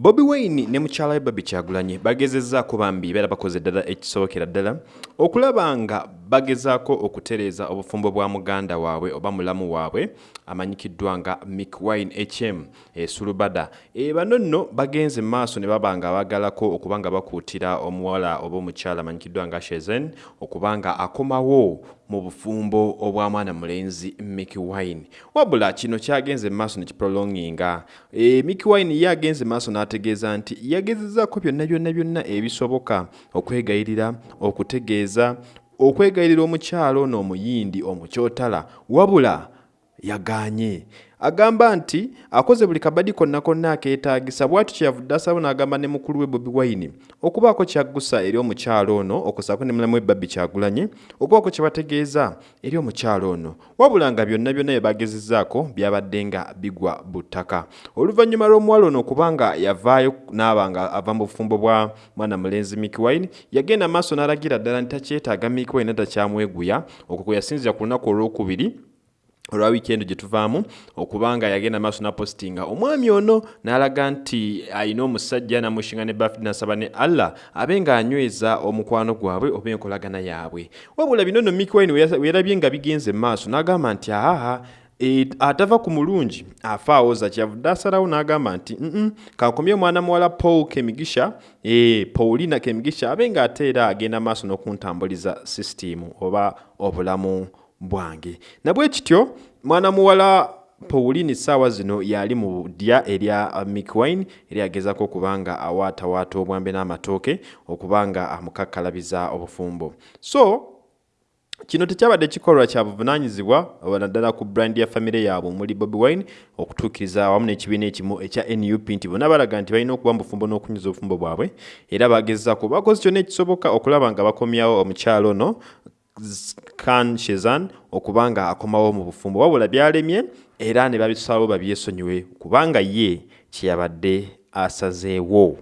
bobi wine ne mukyala we babi kyagulanye bagezezzaako bambi beera bakoze ddala ekisobokera ddala okulaba nga bagezaako okutereeza obufumbo bwa muganda waabwe oba mulamu waabwe amanyikiddwa nga mick wine hm esulubada e, bano nno bagenze maaso ne baba nga baagalako okuba nga bakuutira omuwala oba omukyala amanyikiddwa nga shezen okuba nga akomawo mu bufumbo obwa mwana mulenzi mick wine wabula kino kyagenze maaso ne kiprolonginga. E, mick wine ye agenze maaso n'ategeeza nti yagezezzaako byonna byonna byonna ebisoboka okwegayirira okutegeeza okwegayirira omukyalo ono omuyindi omukyotala wabula yagaanye. Agamba nti akoze buli kabadi konna konna akeetaagisa bw'atyo kyeyavudde asaba n'agamba ne mukulu we bobi wine okubaako kyaggusa eri omukyalo ono okusaako ne mulamu we babbi kyagulanye okubaako kye bategeeza eri omukyalo ono. Wabula nga byonna byonna bye bagezezzaako byabadde nga bigwa bu ttaka oluvannyuma lw'omuwala ono okuba nga yavaayo n'aba nga ava mu bufumbo bwa mwana mulenzi mick wine yagenda maaso n'alagira ddala nti takyetaaga mick wine takyamweguya okwo kwe yasinzira ku lunaku olwokubiri olwa wiikendi gye tuvaamu okubanga yagenda maaso napositinga omwami ono n'alaga nti alina omusajja namushinga ne bafd nasaba ne allah abe ng'anyweza omukwano gwabwe oba enkolagana yaabwe. Wabula bino nno mick wine weerabye nga bigenze maaso n'agamba nti ahaha E, atava ku mulungi afa awoza kyavudde asalawo n'agamba nti mm kankomye omwana muwala paul kemigisha e, paulina kemigisha abe ng'ate era agenda maaso n'okuntambuliza sisitimu oba obulamu bwange. Nabwe kityo mwana muwala Pauline saawa zino yali mu ddya erya Mick Wine eri agezako okubanga awaatawaata obwambe n'amatooke okubanga amukakkalabiza obufumbo. So kino tekyabadde kikolwa kya buvunaanyizibwa naddala ku brand ya famire yaabwe omuli bobi wine okutuukiriza awamu n'ekibiina ekimu ekya nup nti bonna balaga nti balina okuba mu bufumbo n'okunyuza obufumbo bwabwe era bagezaako bakoze kyonna ekisoboka okulaba nga bakomyawo omukyalo ono kan shezan okubanga akomawo mu bufumbo. Wabula byalemye era ne babisalawo babyesonyiwe kubanga ye kyeyabadde asazeewo